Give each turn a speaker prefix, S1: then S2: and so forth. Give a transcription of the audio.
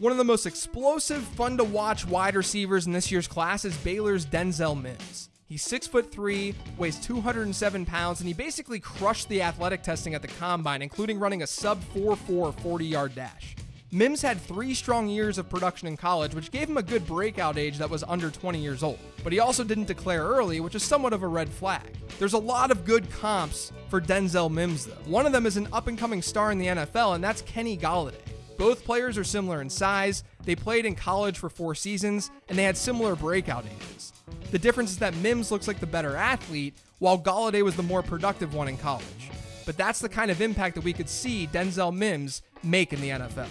S1: One of the most explosive, fun to watch wide receivers in this year's class is Baylor's Denzel Mims. He's six foot three, weighs 207 pounds, and he basically crushed the athletic testing at the combine, including running a sub 4.4 40 yard dash. Mims had three strong years of production in college, which gave him a good breakout age that was under 20 years old. But he also didn't declare early, which is somewhat of a red flag. There's a lot of good comps for Denzel Mims, though. One of them is an up and coming star in the NFL, and that's Kenny Golladay. Both players are similar in size, they played in college for four seasons, and they had similar breakout ages. The difference is that Mims looks like the better athlete, while Golladay was the more productive one in college. But that's the kind of impact that we could see Denzel Mims make in the NFL.